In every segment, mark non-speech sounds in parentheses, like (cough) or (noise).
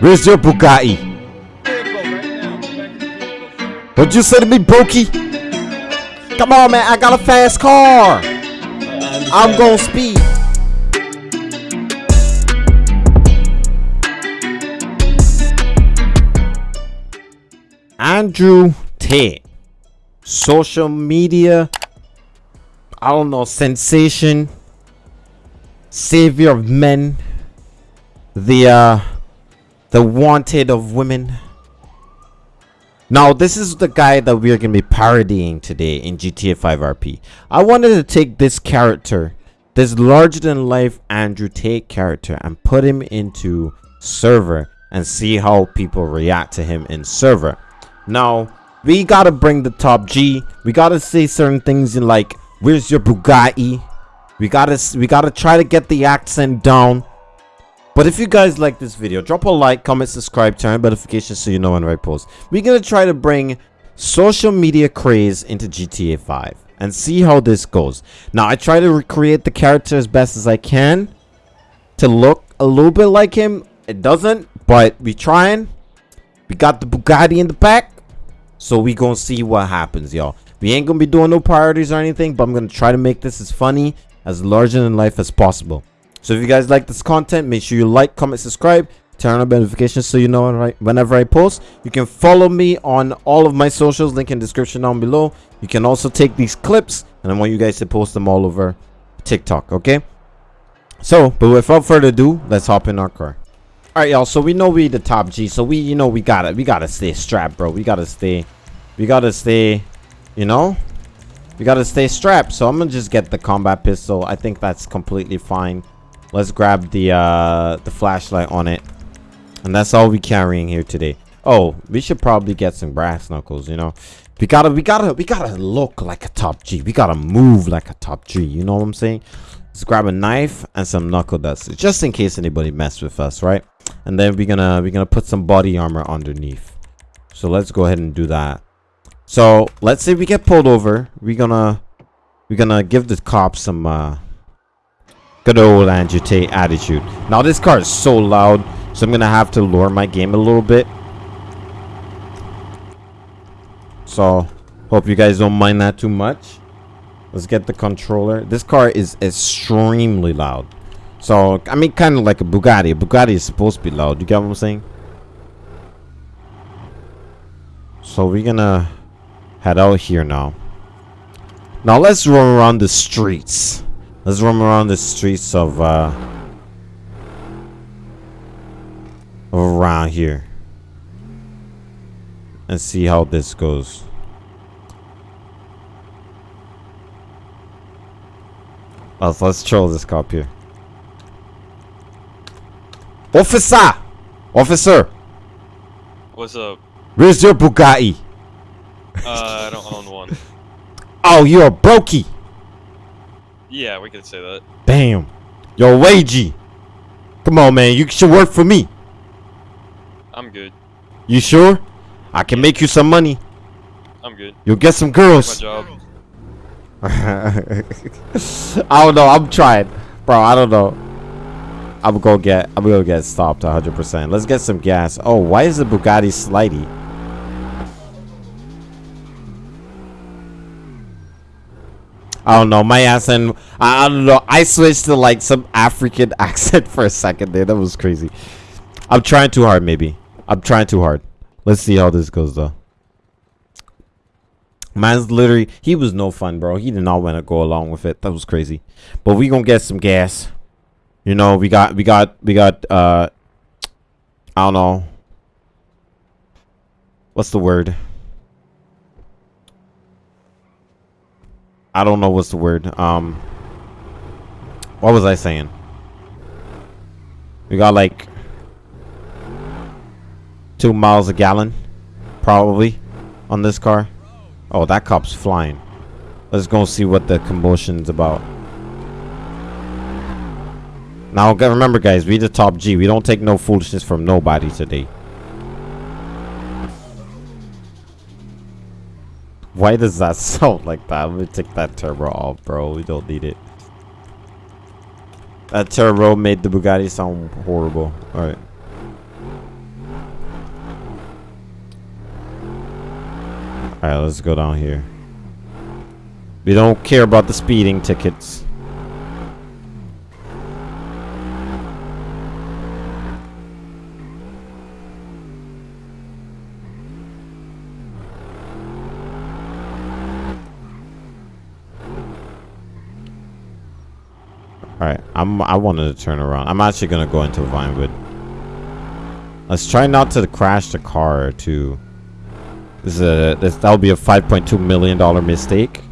Where's your Bugatti? What'd you say to me, Brokey? Come on, man. I got a fast car. I'm gonna speed. Andrew Tate. Social media. I don't know. Sensation. Savior of men. The, uh, the wanted of women. Now, this is the guy that we're going to be parodying today in GTA 5 RP. I wanted to take this character, this larger-than-life Andrew Tate character, and put him into server and see how people react to him in server. Now, we got to bring the top G. We got to say certain things in like, where's your Bugatti? We got to we got to try to get the accent down. But if you guys like this video, drop a like, comment, subscribe, turn on notifications so you know when I post. We're going to try to bring social media craze into GTA 5 and see how this goes. Now, I try to recreate the character as best as I can to look a little bit like him. It doesn't, but we trying. We got the Bugatti in the back. So we gonna see what happens, y'all. We ain't gonna be doing no priorities or anything, but I'm gonna try to make this as funny, as larger than life as possible. So if you guys like this content, make sure you like, comment, subscribe, turn on notifications so you know whenever I post. You can follow me on all of my socials, link in description down below. You can also take these clips, and I want you guys to post them all over TikTok, okay? So, but without further ado, let's hop in our car. All right, y'all. So we know we the top G. So we, you know, we gotta, we gotta stay strapped, bro. We gotta stay, we gotta stay, you know, we gotta stay strapped. So I'm gonna just get the combat pistol. I think that's completely fine. Let's grab the uh the flashlight on it. And that's all we carrying here today. Oh, we should probably get some brass knuckles, you know. We gotta we gotta we gotta look like a top G. We gotta move like a top G, you know what I'm saying? Let's grab a knife and some knuckle dust. Just in case anybody mess with us, right? And then we're gonna we're gonna put some body armor underneath. So let's go ahead and do that. So let's say we get pulled over. We're gonna we're gonna give the cops some uh Good old Andrew Tate attitude. Now this car is so loud, so I'm gonna have to lower my game a little bit. So, hope you guys don't mind that too much. Let's get the controller. This car is extremely loud. So, I mean, kind of like a Bugatti. A Bugatti is supposed to be loud. You get what I'm saying? So, we're gonna head out here now. Now, let's run around the streets. Let's roam around the streets of, uh... Around here. And see how this goes. Let's, let's troll this cop here. Officer! Officer! What's up? Where's your Bugatti? Uh, I don't own one. (laughs) oh, you're a brokey! Yeah, we could say that. Damn. Yo, wagey. Come on, man. You should work for me. I'm good. You sure? I can make you some money. I'm good. You'll get some girls. My job. (laughs) I don't know. I'm trying. Bro, I don't know. I'm gonna get I'm gonna get stopped 100%. Let's get some gas. Oh, why is the Bugatti slidey? I don't know. My accent. I, I don't know. I switched to like some African (laughs) accent for a second there. That was crazy. I'm trying too hard, maybe. I'm trying too hard. Let's see how this goes, though. Man's literally, he was no fun, bro. He did not want to go along with it. That was crazy. But we gonna get some gas. You know, we got, we got, we got, uh, I don't know. What's the word? I don't know what's the word. Um, what was I saying? We got like two miles a gallon, probably, on this car. Oh, that cop's flying. Let's go see what the commotion's about. Now, remember, guys, we the top G. We don't take no foolishness from nobody today. Why does that (laughs) sound like that? I'm gonna take that turbo off, bro. We don't need it. That turbo made the Bugatti sound horrible. Alright. Alright, let's go down here. We don't care about the speeding tickets. Alright, I'm I wanted to turn around. I'm actually gonna go into Vinewood. Let's try not to crash the car too. This is a this that'll be a 5.2 million dollar mistake.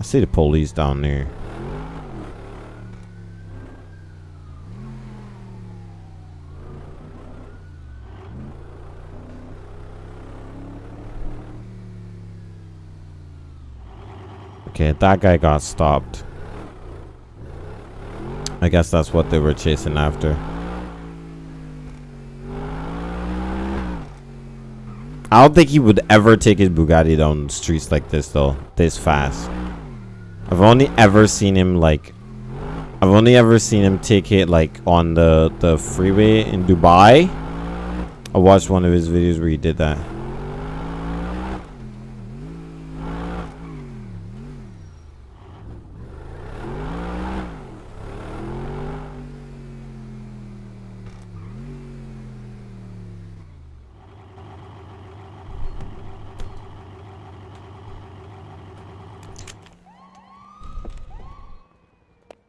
I see the police down there. Okay, that guy got stopped. I guess that's what they were chasing after. I don't think he would ever take his Bugatti down streets like this though, this fast. I've only ever seen him like I've only ever seen him take it like on the the freeway in Dubai. I watched one of his videos where he did that.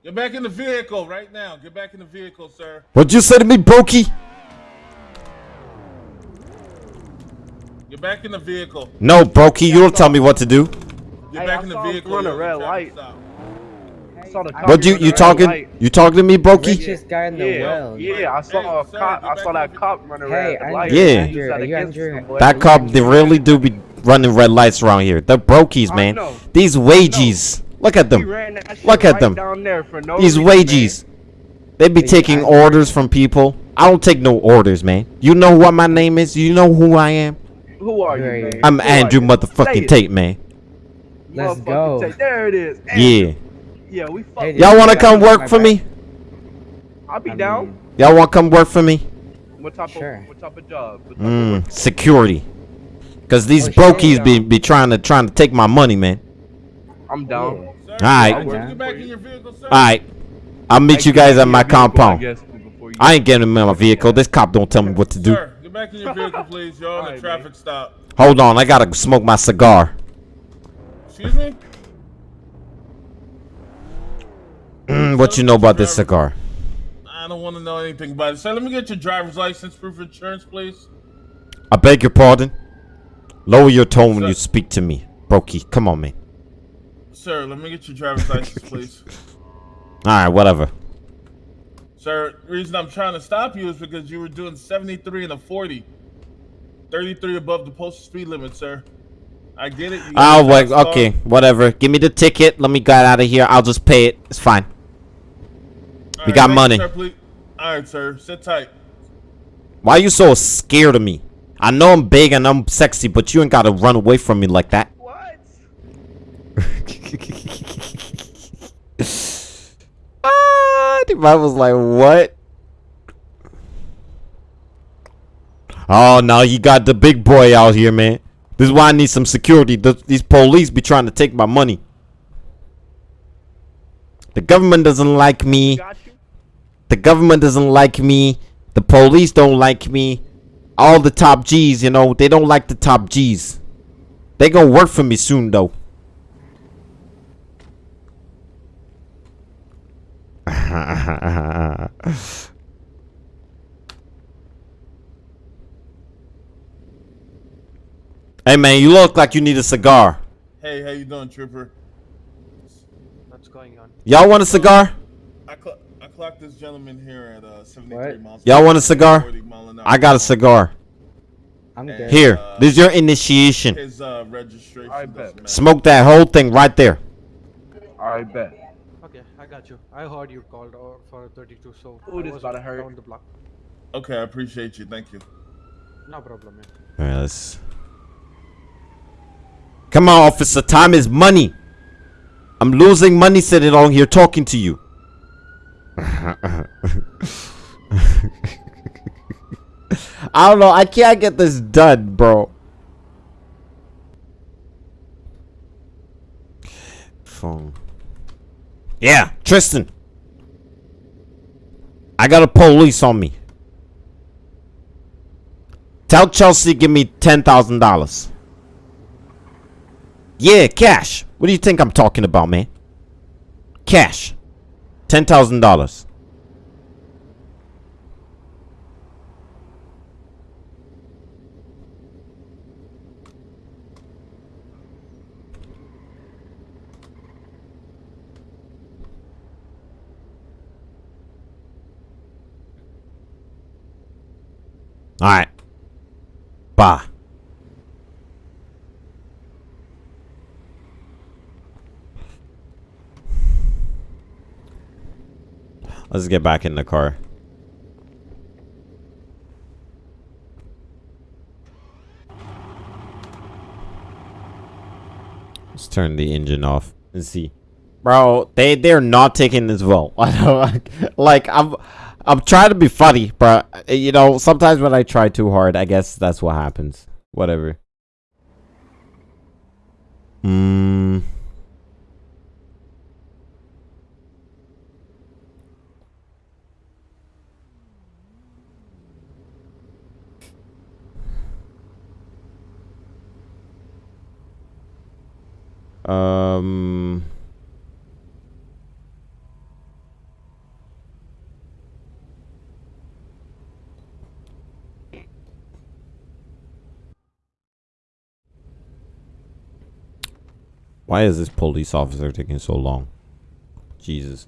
Get back in the vehicle right now. Get back in the vehicle, sir. What'd you say to me, Brokey? Get back in the vehicle. No, Brokey, you don't tell me what to do. Get Hey, back I in the vehicle. run a red traffic light. stop. I saw the cop What you run a you red talking? light. You talking to me, Brokey? Richest guy in the Yeah, world. yeah, I saw Hey, a sir, cop. I saw that cop running Hey, red Andrew, light. Yeah. Use Andrew, that are you against Andrew? That cop, they really do be running red lights around here. They're brokies, man. These wages. Look at them. ran that shit Look at right them. Down there for no These reason, wages. They be Hey, taking Andrew. orders from people. I don't take no orders, man. You know what my name is? You know who I am? Who are you, you? man? I'm Who Andrew motherfucking it. Tate, man. Let's go. Tate. There it is. Yeah. Andrew. Yeah, we fuck. Y'all wanna come work for bad. me? I'll be I down. mean, Y'all wanna come work for me? What type Sure. of what type of job? Type Mm, work? security. Cause these Oh, shit. brokies be, be trying to trying to take my money, man. I'm down. Sir, Alright. get Yeah. Get back in your vehicle, sir. Alright. I'll meet you guys at my compound. I, guess, before you- I ain't getting in my vehicle. This cop don't tell me what to do. Sir, get back in your vehicle, please. You're on a Alright, traffic stop. Hold on, I gotta smoke my cigar. Excuse me? Mm, what you know about this cigar? I don't want to know anything about it. Sir, let me get your driver's license, proof of insurance, please. I beg your pardon. Lower your tone when you speak to me, Brokey. Come on, man. Sir, let me get your driver's license, please. (laughs) All right, whatever. Sir, the reason I'm trying to stop you is because you were doing 73 and a 40. 33 above the posted speed limit, sir. I get it. got Oh, wait, car. okay, whatever. Give me the ticket. Let me get out of here. I'll just pay it. It's fine. All we right, got thank you, money. sir. All right, sir. Sit tight. Why are you so scared of me? I know I'm big and I'm sexy, but you ain't gotta run away from me like that. (laughs) Ah, the man was like, what? Oh, now you got the big boy out here, man. This is why I need some security. Th- these police be trying to take my money. The government doesn't like me. The government doesn't like me. The police don't like me. All the top G's, you know, they don't like the top G's. They gonna work for me soon, though. (laughs) hey man, you look like you need a cigar. Hey, how you doing, trooper? What's going on? Y'all want a cigar? I, cl- I clocked this gentleman here at uh, 73 What? miles. Y'all want a cigar? 40 mile an hour. I got a cigar. I'm good. Here, Uh, this is your initiation. His uh, registration. I bet. Smoke that whole thing right there. I bet got you. I heard you called or for 32, so Ooh, I was about hurt. down the block. Okay, I appreciate you. Thank you. No problem, man. All right, let's. Come on, officer. Time is money. I'm losing money sitting on here talking to you. (laughs) I don't know. I can't get this done, bro. Phone. Yeah, Tristan. I got a police on me. Tell Chelsea give me $10,000. Yeah, cash. What do you think I'm talking about, man? Cash. $10,000. Alright. Bye. Let's get back in the car. Let's turn the engine off and see. Bro, they they're not taking this (laughs) like, like I'm I'm trying to be funny, but you know, sometimes when I try too hard, I guess that's what happens. Whatever. Hmm. Um. Why is this police officer taking so long? Jesus.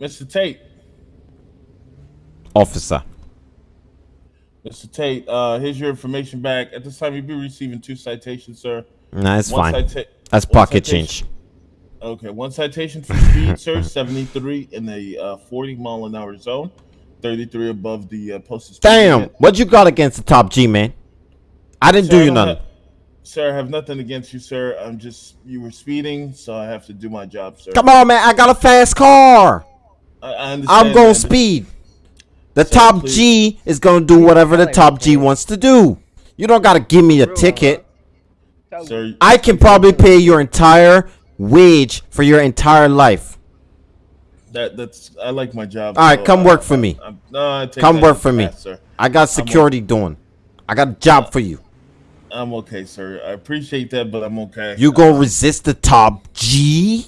Mr. Tate. Officer. Mr. Tate, uh, here's your information back. At this time, you'll be receiving two citations, sir. Nah, it's One fine. That's pocket change. Okay, one citation for speed, sir. 73 in the uh, 40 mile an hour zone, 33 above the uh, posted Damn, limit. what you got against the top G, man? I didn't Sir, do you nothing. have- sir, I have nothing against you, sir. I'm just you were speeding, so I have to do my job, sir. Come on, man. I got a fast car. I, I understand. I'm going that. speed. The Sir, top please. G is going to do whatever the top G wants to do. You don't got to give me a ticket. Sir, I can probably pay your entire wage for your entire life. That that's I like my job. All right, so come I- work for me. I take Come work for me. sir. I got security doing. I got a job uh, for you. I'm okay, sir. I appreciate that, but I'm okay. You gonna resist the top G?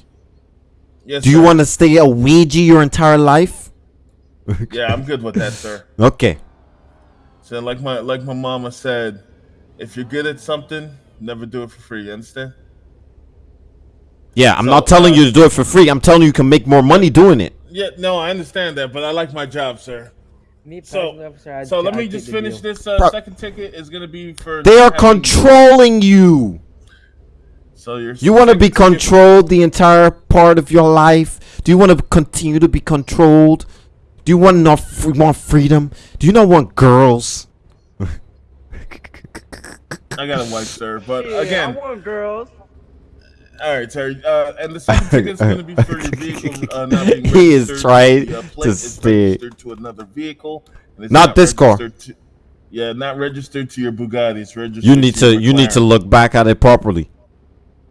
Yes, Do you want to stay a wagey your entire life? (laughs) Yeah, I'm good with that, sir. Okay. So like my like my mama said, if you're good at something, never do it for free. You understand? Yeah, I'm So, not telling uh, you to do it for free. I'm telling you you can make more money doing it. Yeah, no, I understand that, but I like my job, sir. Me So, officer, I'd so let ta- me just finish this. Uh, Bro. second ticket is gonna be for. They are controlling you. So you're. You want to be second ticket- controlled the entire part of your life? Do you want to continue to be controlled? Do you want not free, want freedom? Do you not want girls? (laughs) I got a wife, sir, but (laughs) Yeah, again, I want girls. All right, sir. Uh, and the second (laughs) is gonna be for your (laughs) vehicle uh, not being He is trying The, uh, to stay- registered to another vehicle. it's Not this car. To, yeah, not registered to your Bugatti. It's registered. You need to your you need to look back at it properly.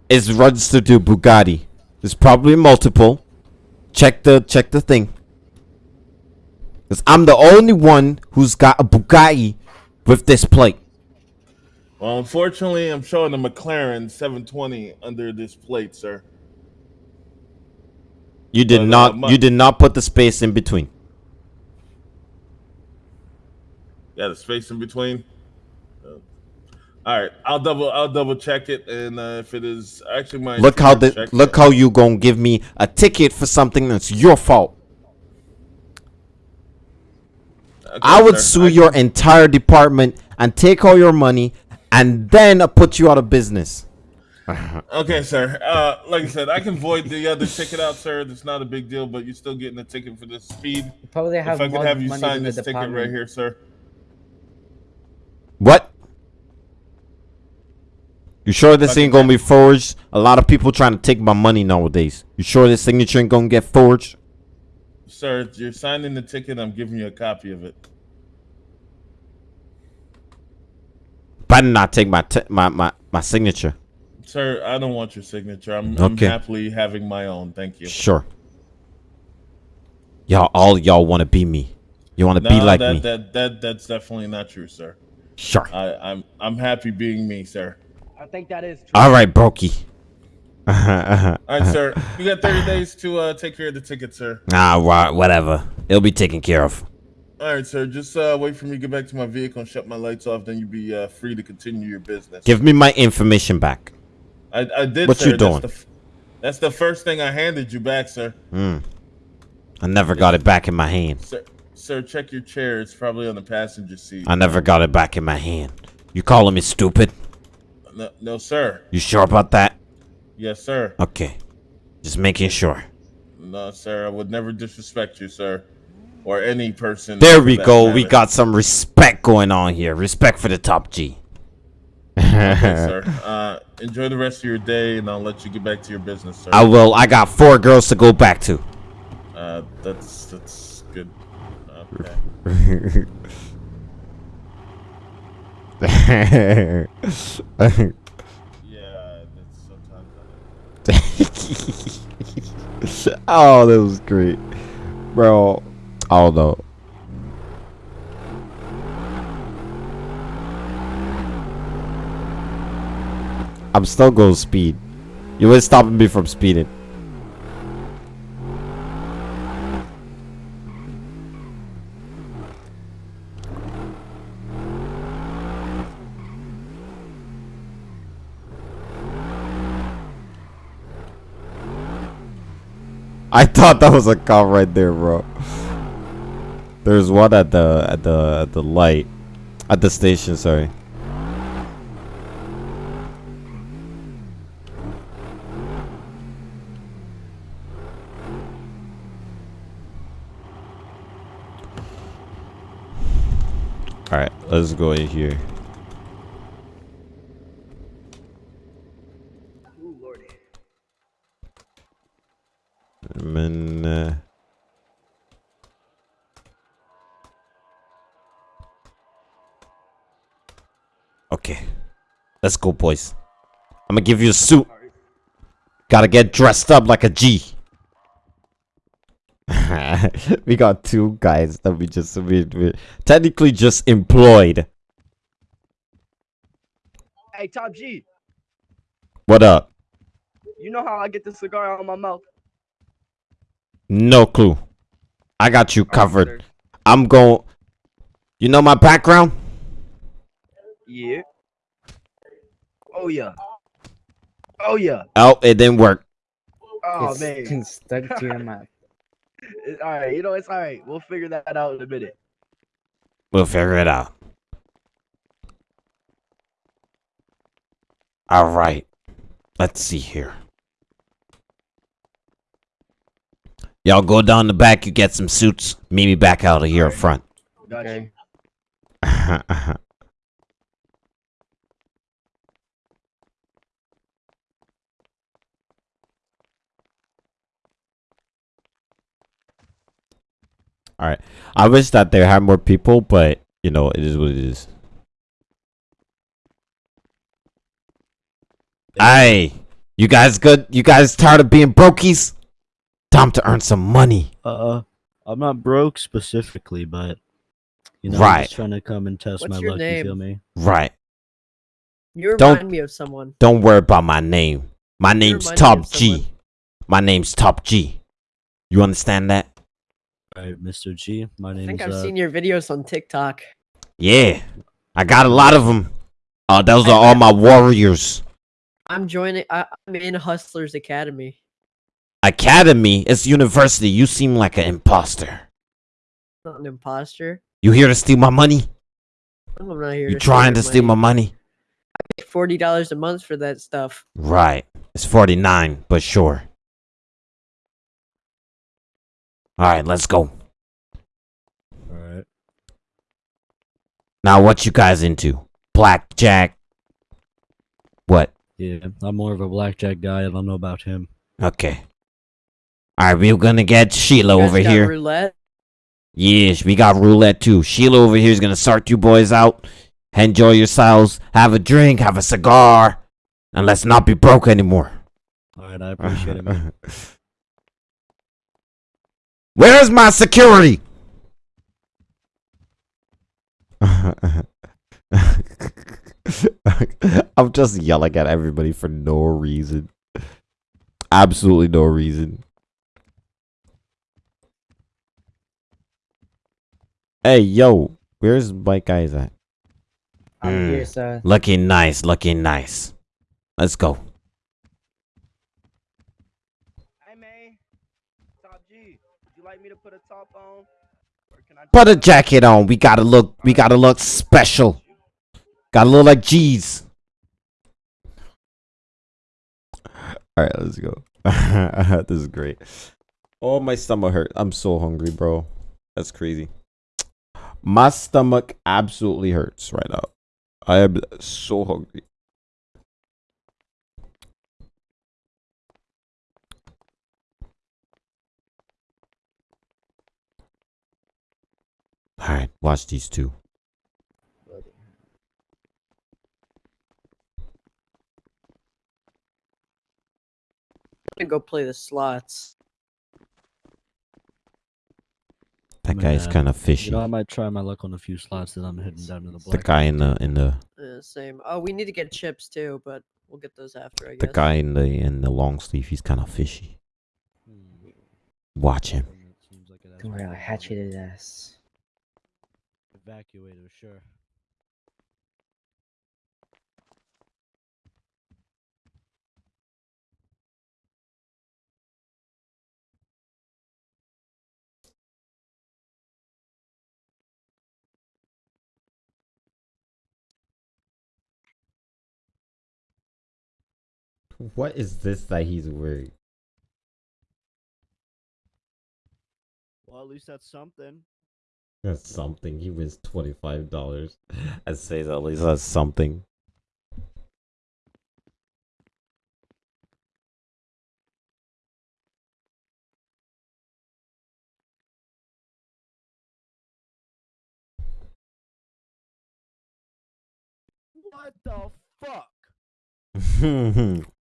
It's registered to Bugatti. There's probably multiple. Check the check the thing. Cause I'm the only one who's got a Bugatti with this plate. Well, unfortunately, I'm showing a McLaren 720 under this plate, sir. You did But, uh, not my- you did not put the space in between. Yeah, the space in between. Uh, all right, I'll double I'll double check it, and uh, if it is actually my Look how the look it. how you gonna give me a ticket for something that's your fault. Okay, I would sir, sue I your entire department and take all your money and then uh, put you out of business. (laughs) Okay, sir. Uh, like I said, I can void the other ticket out, sir. It's not a big deal, but you're still getting a ticket for this speed. You probably have if I could have you sign than the this ticket right here, sir. What? You sure this ain't gonna be forged? A lot of people trying to take my money nowadays. You sure this signature ain't gonna get forged? Sir, you're signing the ticket. I'm giving you a copy of it. Better not take my t- my my my signature. Sir, I don't want your signature. I'm, I'm happily having my own. Thank you. Sure. Y'all, all y'all want to be me. You want to No, be like that, me. that that that's definitely not true, sir. Sure. I, I'm I'm happy being me, sir. I think that is true. All right, Brokey. (laughs) All right, sir. You got 30 days to uh, take care of the ticket, sir. Nah, wha- whatever. It'll be taken care of. All right, sir. Just uh, wait for me to get back to my vehicle and shut my lights off. Then you'll be uh, free to continue your business. Give me my information back. I, I did. What sir. you doing? That's the, that's the first thing I handed you back, sir. Mm. I never got it back in my hand. Sir, sir, check your chair. It's probably on the passenger seat. I never got it back in my hand. You calling me stupid? No, no, sir. You sure about that? Yes, sir. Okay. Just making sure. No, sir. I would never disrespect you, sir, or any person. There we go. We got some respect going on here. Respect for the top G. Okay, sir. (laughs) Uh, enjoy the rest of your day, and I'll let you get back to your business, sir. I will. I got four girls to go back to. Uh, that's that's good. Okay. (laughs) Yeah, that's sometimes. (laughs) oh, that was great, bro. No. I'm still going speed. You ain't stopping me from speeding. I thought that was a cop right there, bro. There's one at the at the at the light, at the station. Sorry. All right, let's go in here. And then, uh, Okay. Let's go, boys. I'm gonna give you a suit. Gotta get dressed up like a G. (laughs) we got two guys that we just we, we technically just employed. Hey, Top G, What up? you know how I get the cigar out of my mouth? No clue. I got you covered. sir. I'm going. You know my background? Yeah. Oh yeah. Oh yeah. Oh, it didn't work. Oh it's man. stuck to your mouth. (laughs) It- all right, you know it's all right. We'll figure that out in a minute. We'll figure it out. All right. Let's see here. Y'all go down the back. You get some suits. Meet me back out of here up front. Gotcha. (laughs) All right. I wish that they had more people, but you know it is what it is. Hey, you guys good? You guys tired of being brokies? Time to earn some money. Uh, I'm not broke specifically, but you know, I'm Right. just trying to come and test What's my your luck. You feel me? Right. You Don't- remind me of someone. Don't worry about my name. My name's Top G. My name's Top G. You understand that? Right, Mr. G. My name. I name's think I've uh, seen your videos on TikTok. Yeah. I got a lot of them. Uh, those are all my warriors. I'm joining. I, I'm in Hustlers Academy. Academy is university. You seem like an imposter. Not an imposter. You here to steal my money? I'm not here. You to trying to steal steal my money? I pay Forty dollars a month for that stuff. Right. It's 49, but sure. Alright, let's go. all right. Now, what you guys into? Blackjack? What? Yeah, I'm more of a blackjack guy. I don't know about him. Okay. Alright, we're gonna get Sheila You guys over got here. Roulette. Yes, we got roulette too. Sheila over here is gonna start you boys out. Enjoy yourselves. Have a drink. Have a cigar. And let's not be broke anymore. All right, I appreciate it, man. (laughs) Where's my security? (laughs) I'm just yelling at everybody for no reason. Absolutely no reason. Hey, yo, where's my guys at? I'm Mm. here, sir. Looking nice, looking nice. Let's go. Hey man, Top G, would you like me to put a top on? Or can I Put a jacket on. We gotta look. We gotta look special. Gotta look like G's. All right, let's go. (laughs) this is great. Oh, my stomach hurt. I'm so hungry, bro. That's crazy. My stomach absolutely hurts right now. I am so hungry. All right, watch these two. I'm gonna go play the slots. That guy's kind of fishy. You know, I might try my luck on a few slots that I'm heading down to the the guy in the in the Uh, same. Oh, we need to get chips too, but we'll get those after. I the guess. guy in the in the long sleeve. He's kind of fishy. Hmm. Watch him. One that seems like it has Don't worry, I'll pretty hatchet good his ass. Evacuator, sure. What is this that he's wearing? Well, at least that's something. That's something. He wins twenty five dollars. I say that at least that's something. What the fuck? (laughs)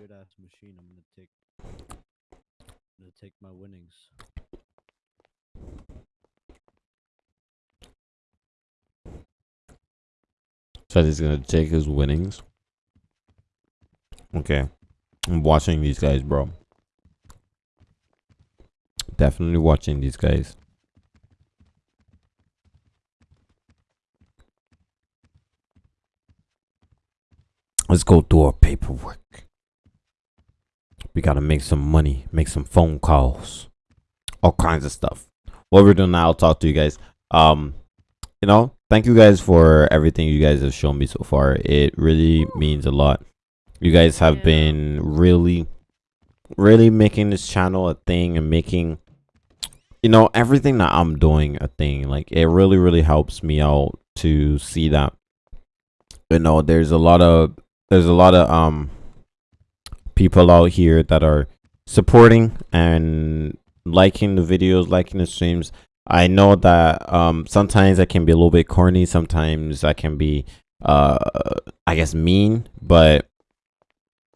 weird ass machine. I'm gonna take. I'm gonna take my winnings. Said he's gonna take his winnings. Okay. I'm watching these guys, bro. Definitely watching these guys. Let's go do our paperwork. We gotta make some money, make some phone calls, all kinds of stuff. What we're doing now, I'll talk to you guys. Um, you know, thank you guys for everything you guys have shown me so far. It really means a lot. You guys have Yeah. been really, really making this channel a thing and making, you know, everything that I'm doing a thing. Like, it really, really helps me out to see that, you know, there's a lot of, there's a lot of, um, people out here that are supporting and liking the videos, liking the streams. I know that um sometimes I can be a little bit corny, sometimes I can be uh I guess mean, but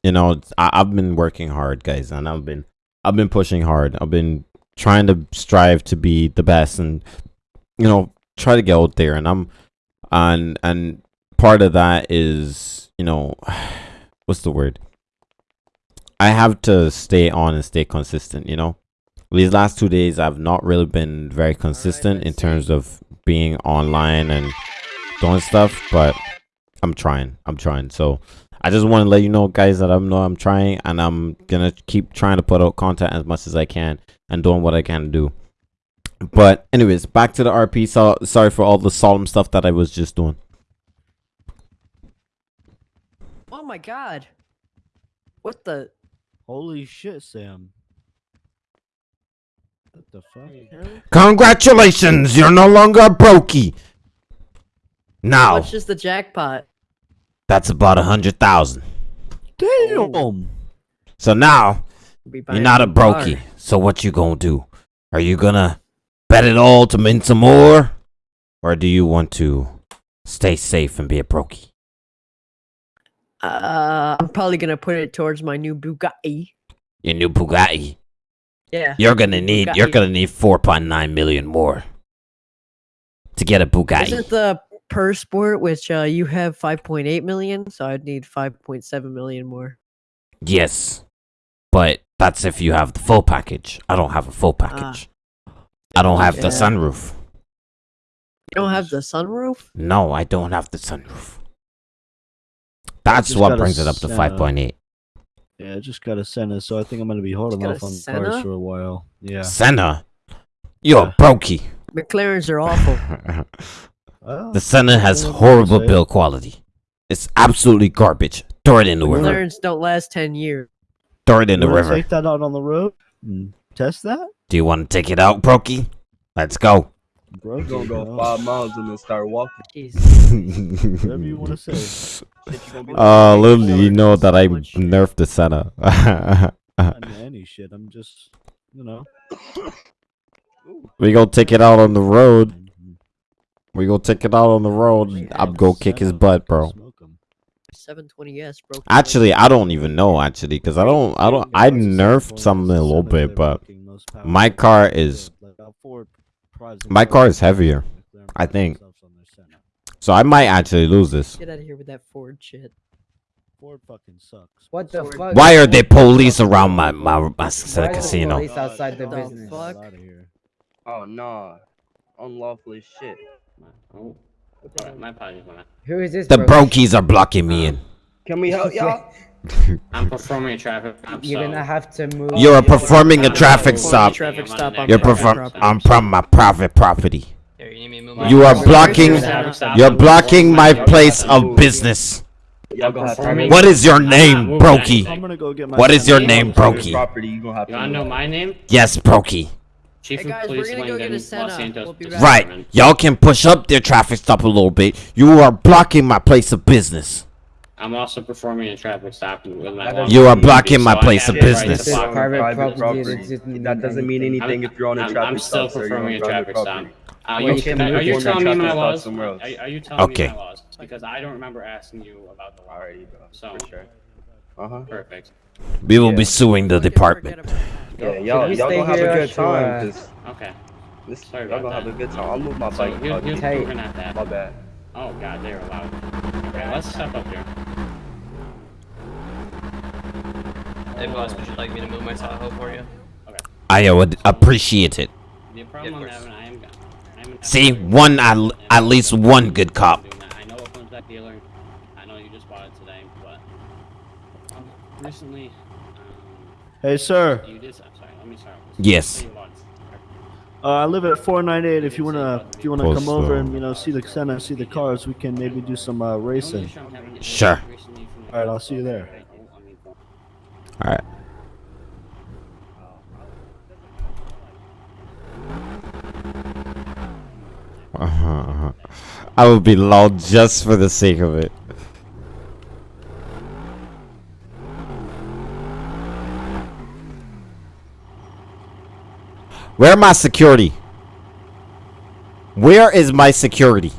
you know, I, I've been working hard, guys, and I've been I've been pushing hard. I've been trying to strive to be the best and you know, try to get out there and I'm and and part of that is, you know, (sighs) what's the word? I have to stay on and stay consistent, you know. These last two days, I've not really been very consistent in terms of being online and doing stuff, but I'm trying. I'm trying. So I just want to let you know, guys, that I'm know I'm trying and I'm gonna keep trying to put out content as much as I can and doing what I can do. But anyways, back to the RP. So sorry for all the solemn stuff that I was just doing. Oh my god. What the? Holy shit, Sam. What the fuck? hell? Congratulations, you're no longer a brokey. Now, much is the jackpot? That's about a hundred thousand. Damn. So now you're not a new car. brokey. So what you gonna do? Are you gonna bet it all to win some more, or do you want to stay safe and be a brokey? Uh, I'm probably gonna put it towards my new Bugatti. Your new Bugatti. Yeah. You're gonna need. You're gonna need four point nine million more to get a Bugatti. Isn't the per sport which uh, you have 5.8 million, so I'd need 5.7 million more. Yes, but that's if you have the full package. I don't have a full package. I don't have the sunroof. You don't have the sunroof? No, I don't have the sunroof. That's what brings it up to five point eight. Yeah, I just got a Senna, so I think I'm gonna be holding off on Senna? cars for a while. Yeah. Senna, you're Yeah. a brokey. McLarens are awful. (laughs) Well, the Senna has I don't know what to horrible build quality. It's absolutely garbage. Throw it in the river. McLarens don't last 10 years. Throw it in the You wanna river. Take that out on the road and test that, Do you want to take it out, brokey? Let's go. Bro. you're gonna go five miles and then start walking. Jeez. (laughs) Whatever you want to say. Uh, little you know that I nerfed the Senna. (laughs) Any shit. I'm just, you know. we gonna take it out on the road. We gonna take it out on the road. I'm gonna kick his butt, bro. 720s, bro. Actually, I don't even know. Actually, because I don't, I don't, I nerfed something a little bit, but my car is- world. Like, Ford prides My car is heavier, I think. themselves on their Senna. so I might actually lose this. Get out of here with that Ford shit. Ford fucking sucks. What the Ford- fuck? Why are there police around my my, my Why the casino? police outside the The business? fuck? Get outta here. Oh no, unlawful shit. Oh, alright, my apologies on that. Who is this? The bro? brokies are blocking me in. Can we help (laughs) y'all? (laughs) I'm performing a traffic stop, You're so gonna have to move. You're performing a I'm traffic stop. Traffic stop on You're private perform property. on from my private property. Here, you need me to move You are blocking- performing a traffic stop, You're blocking my place of business. Y'all gonna have to performing- move. What is your name, Brokey? anything. I'm gonna go get my. What is your name, Brokey? You gonna have to. You wanna know my name? Yes, Brokey. Chief Hey, of guys, we're gonna go get a Los Senna. Santos. We'll be back. Right. Y'all can push up their traffic stop a little bit. You are blocking my place of business. I'm also performing a traffic stop with my That long You are blocking my so I place of the right business. to Private them. property, property. it doesn't That doesn't mean anything. anything if you're on a I'm, traffic I'm still stop, sir. You're performing a traffic stop. property. Uh, you, you can are you telling me my stop laws? somewhere else. Are, are you telling Okay. me my laws? Because I don't remember asking you about the law. Alrighty, bro. So- For sure. Uh huh. Perfect. We will be suing the department. Yeah, y'all, we y'all stay gonna have a good time. uh, 'cause Okay. this, Sorry y'all about gonna have a good time. I'll move my bike. you, you dude. At that. My bad. Oh god, they're loud. Okay, let's step up here. Hey boss, would you like me to move my Tahoe for you? Okay. I would appreciate it. The problem of I'm having, I am, I am See, one at, at least one good cop. I know it comes back dealer. I know you just bought it today, but um, recently, um, Hey, sir. you did. I'm sorry. Let me start. with this. Yes. So you bought it. Uh, I live at 498. If you wanna, if you wanna Close come over though. and you know see the center, see the cars, we can maybe do some uh, racing. issue I'm having is Sure. recently from the- All right, I'll see you there. I mean, All right. Uh-huh, uh-huh. I would be lulled just for the sake of it. Where my security? Where is my security?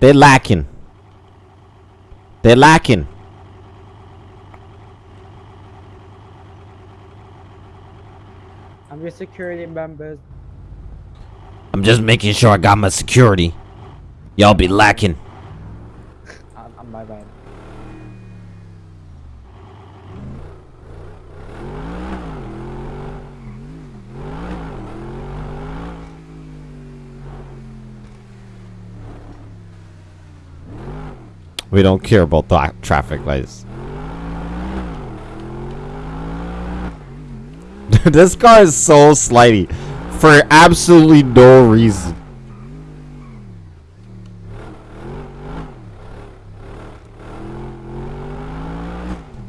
They're lacking. They're lacking. I'm your security members. I'm just making sure I got my security. Y'all be lacking. (laughs) I'm, I'm my bad. We don't care about the traffic lights. (laughs) this car is so slidey for absolutely no reason.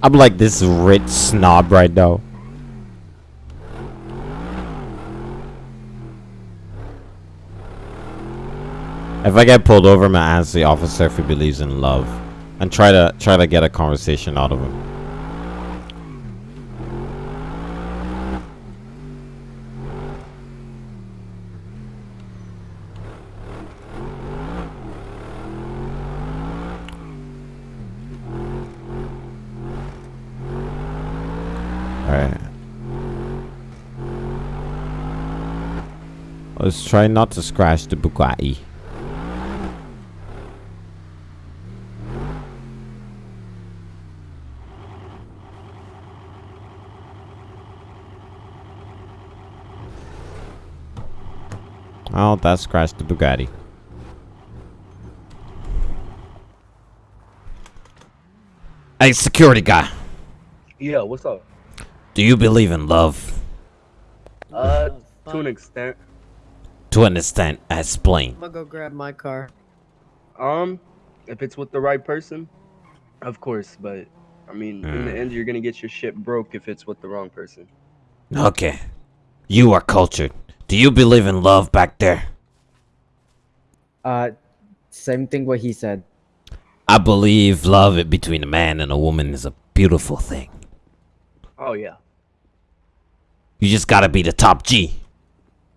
I'm like this rich snob right now. If I get pulled over, I'm gonna ask the officer if he believes in love, and try to try to get a conversation out of him. Let's try not to scratch the Bugatti. That scratched the Bugatti. Hey, security guy. Yeah, what's up? Do you believe in love? Uh, to an extent. To an extent, explain. I'm gonna go grab my car. Um, if it's with the right person, of course. But I mean, in the Mm. end, you're gonna get your shit broke if it's with the wrong person. Okay. You are cultured. Do you believe in love back there? Uh, same thing what he said. I believe love between a man and a woman is a beautiful thing. Oh yeah. You just gotta be the top G.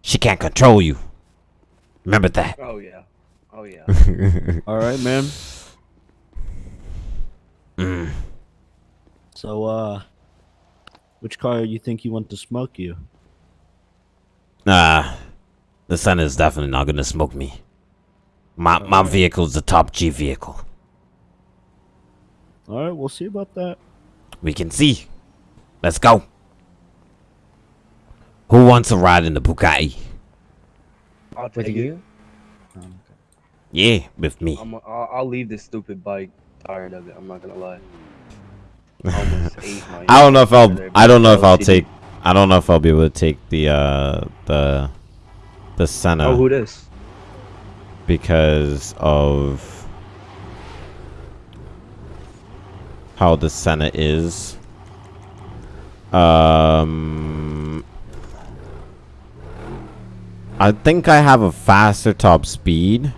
She can't control you. Remember that. Oh yeah. Oh yeah. (laughs) All right, man. Mm. So, uh, which car you think you want to smoke you? Nah, the sun is definitely not gonna smoke me. My my vehicle's the top G vehicle. All right, we'll see about that. We can see. Let's go. Who wants to ride in the Bugatti? I'll With take you? it. Oh, yeah, with me. I'm, I'll, I'll leave this stupid bike. Tired of it. I'm not gonna lie. Almost (laughs) ate my I don't know if I'll. I don't know if I'll take. I don't know if I'll be able to take the uh the the Senna Oh, who this? because of how the Senna is. Um, I think I have a faster top speed,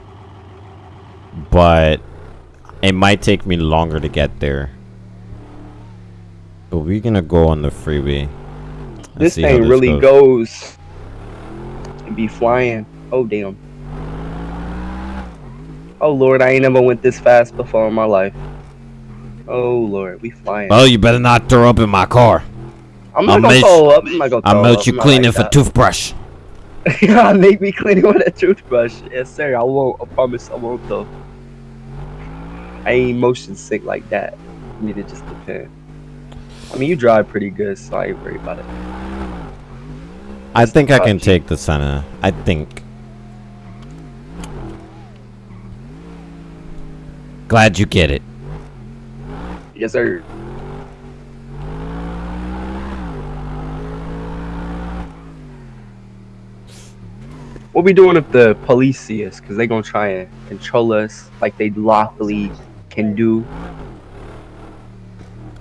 but it might take me longer to get there. But we're gonna go on the freeway. This thing really goes. goes. And be flying. Oh damn. Oh lord, I ain't never went this fast before in my life. Oh lord, we flying. Well, you better not throw up in my car. I'm not I'll gonna throw up. I'm not gonna I'll melt you clean like with a toothbrush. (laughs) yeah, make me clean it (laughs) with a toothbrush. Yes, sir. I won't. I promise I won't though. I ain't motion sick like that. I mean, it just depends. I mean, you drive pretty good, so I ain't worried about it. I think I can take the Senna. I think. Glad you get it. Yes, sir. What we doing if the police see us? Cause they gonna try and control us like they lawfully can do.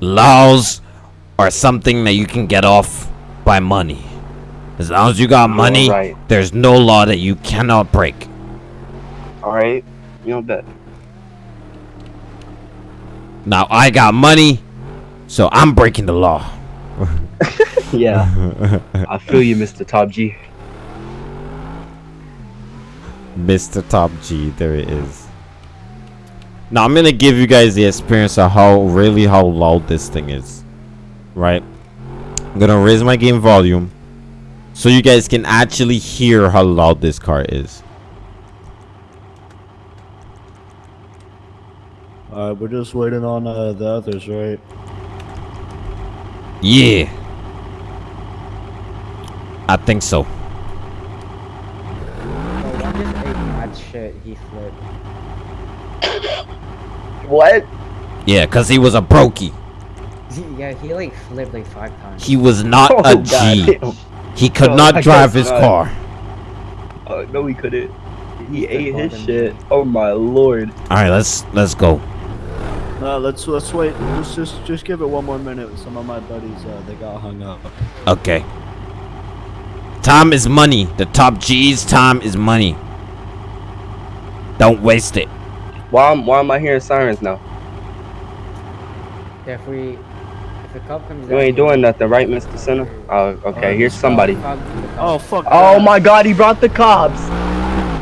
Laws are something that you can get off by money. As long as you got oh, money, right. there's no law that you cannot break. All right, you know that. Now I got money, so I'm breaking the law. (laughs) Yeah, I feel you, Mr. Top G. Mr. Top G, there it is. Now I'm gonna give you guys the experience of how really how loud this thing is. Right? I'm gonna raise my game volume so you guys can actually hear how loud this car is. All right, we're just waiting on uh, the others, right? Yeah. I think so. One just ate mad shit. He flipped. What? Yeah, cause he was a brokey. Yeah, he like flipped like five times. He was not (laughs) Oh, a G. goddamn. He could Oh, not I drive his not. car. Uh, no, he couldn't. He He's ate his bottom. shit. Oh my lord. All right, let's let's go. No, let's let's wait. Let's just just give it one more minute. Some of my buddies, uh, they got hung up. Okay. Time is money. The top G's time is money. Don't waste it. Why am, why am I hearing sirens now? If we, if the cop comes You out ain't doing nothing, right, Mr. Senna? Oh, okay, Oh, here's the somebody. cop- the Oh fuck. Oh that. my god, he brought the cops!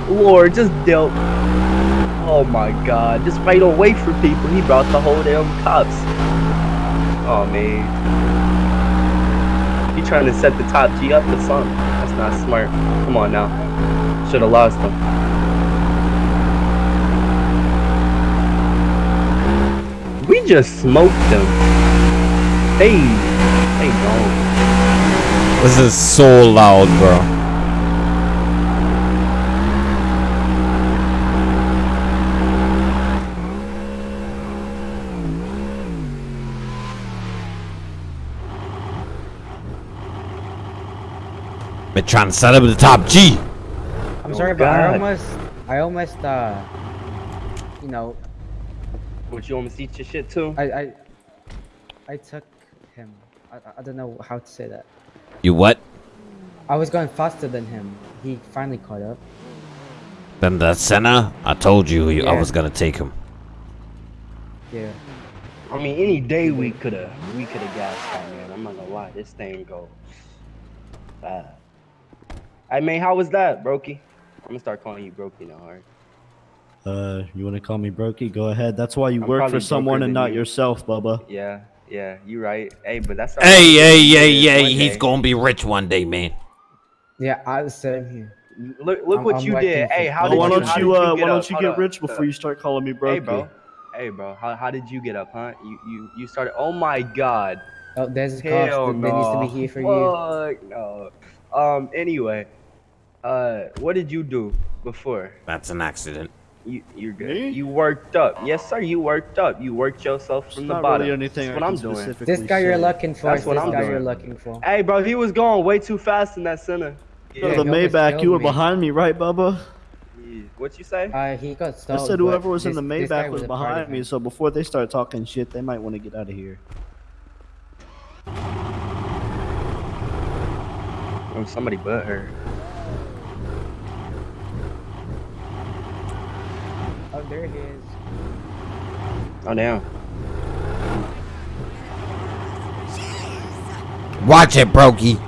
Lord, just dealt. Oh my god, just right away for people. He brought the whole damn cops. Oh man. He trying to set the top G up or something. That's not smart. Come on now. Should have lost him. We just smoked them. They, they gone. This is so loud, bro. Been trying to set up the top G. I'm Oh, sorry, but I almost, I almost, uh, you know, Would you almost eat your shit too? I, I, I took him. I, I- I don't know how to say that. You what? I was going faster than him. He finally caught up. Then the Senna? I told you I was gonna take him. Yeah. I mean, any day we could have we could have gassed out, man. I'm not gonna lie, this thing go bad. I mean, how was that, Brokey? I'm gonna start calling you Brokey now, alright? Uh, you want to call me Brokey? Go ahead. That's why you I'm work for someone and not you. yourself, Bubba. Yeah, yeah, you right. Hey, but that's Hey, hey, yeah, hey, hey, one he's day. gonna be rich one day, man. Yeah, I the same here. Look, look I'm- what I'm you working did. Hey, how Well, did why you? don't how you did uh, get why don't up? you Hold get up. rich before you start calling me Brokey? Hey, bro. Hey, bro. How, how did you get up, huh? You you you started. Oh my God. Oh, there's a Hell cops. There, there needs to no. be here for you. Fuck no. Um. Anyway, uh, what did you do before? That's an accident. You you're good. Me? You worked up. Yes, sir. You worked up. You worked yourself It's from the not bottom. really anything That's I what I'm doing. This guy you're looking for That's what this I'm guy you're doing. looking for. Hey, bro, he was going way too fast in that Senna. Yo, Yeah. the Maybach, you were me. behind me, right, Bubba? yeah. What you say? Uh, he got I said whoever was in the Maybach was a part of behind me, so before they start talking shit, they might want to get out of here. Oh, somebody but her. Oh, there he is. Oh damn. Watch it, Brokey.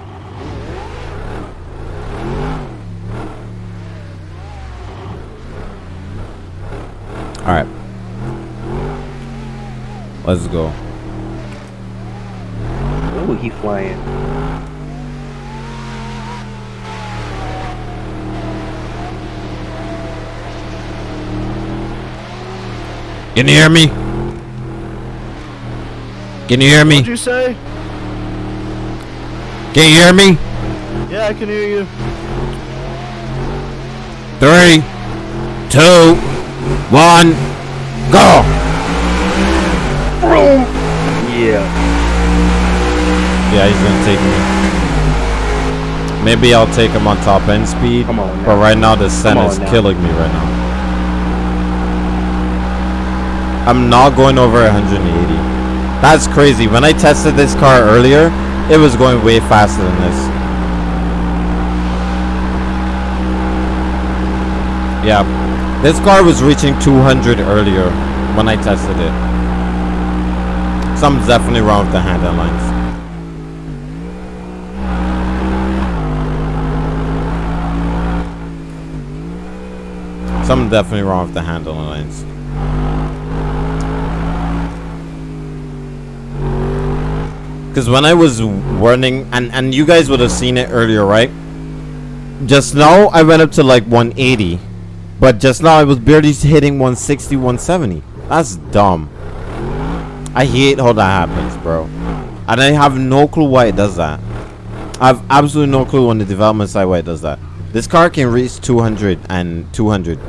Alright. Let's go. Oh, he flying. Can you hear me? Can you hear me? What'd you say? Can you hear me? Yeah, I can hear you. Three, two, one, go! Yeah. Yeah, he's gonna take me. Maybe I'll take him on top end speed. Come on now. But right now the Sen on is now. killing me right now. I'm not going over 180. That's crazy. When I tested this car earlier, it was going way faster than this. Yeah, this car was reaching 200 earlier when I tested it. Something's definitely wrong with the handle lines. Something definitely wrong with the handle lines. Because when I was running, and, and you guys would have seen it earlier, right? Just now, I went up to like 180. But just now, I was barely hitting 160, 170. That's dumb. I hate how that happens, bro. And I have no clue why it does that. I have absolutely no clue on the development side why it does that. This car can reach 200 and 200.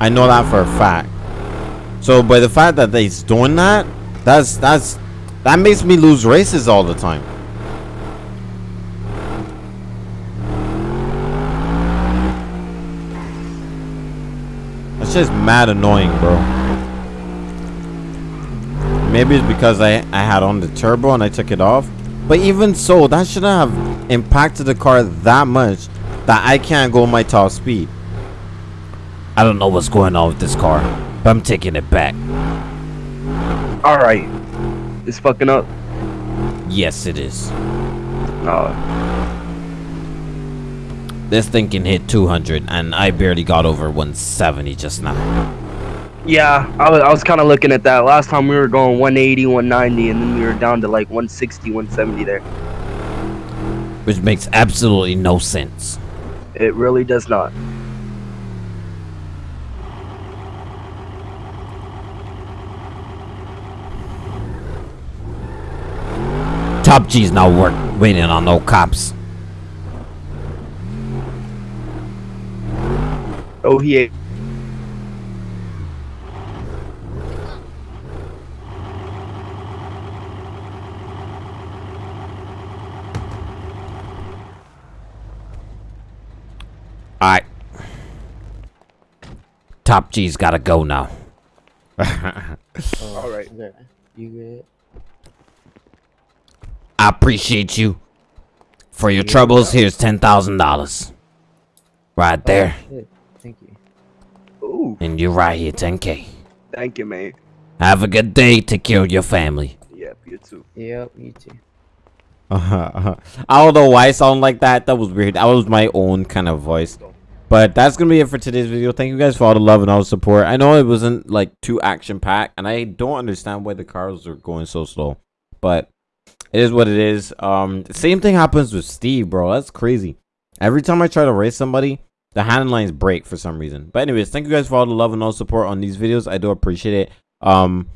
I know that for a fact. So by the fact that he's doing that, that's that's that makes me lose races all the time. That's just mad annoying, bro. Maybe it's because I, I had on the turbo and I took it off. But even so, that shouldn't have impacted the car that much that I can't go my top speed. I don't know what's going on with this car, but I'm taking it back. All It's fucking up. Yes, it is. Oh, This thing can hit 200, and I barely got over 170 just now. yeah. I was, I was kind of looking at that. Last time we were going 180, 190, and then we were down to like 160, 170 there. Which makes absolutely no sense. It really does not. Top G's not work waiting on no cops. Oh, he ain't. Alright. Top G's gotta go now. (laughs) All right. You good? I appreciate you. For your troubles, here's $10,000. Right there. Shit. Thank you. Ooh, And you're right here, 10K. thank you, man. Have a good day. Take care of your family. Yep, you too. Yep, you too. Uh-huh, I don't know why I sound like that. That was weird. That was my own kind of voice. But that's gonna be it for today's video. Thank you guys for all the love and all the support. I know it wasn't like too action packed, and I don't understand why the cars are going so slow. But it is what it is. Um, same thing happens with Steve, bro. That's crazy. Every time I try to race somebody, the hand lines break for some reason. But anyways, thank you guys for all the love and all support on these videos. I do appreciate it. Um,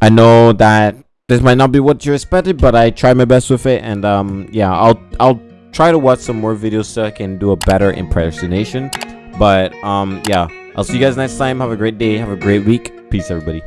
I know that this might not be what you expected, but I try my best with it, and um, yeah, I'll I'll try to watch some more videos so I can do a better impersonation. But um, yeah, I'll see you guys next time. Have a great day. Have a great week. Peace, everybody.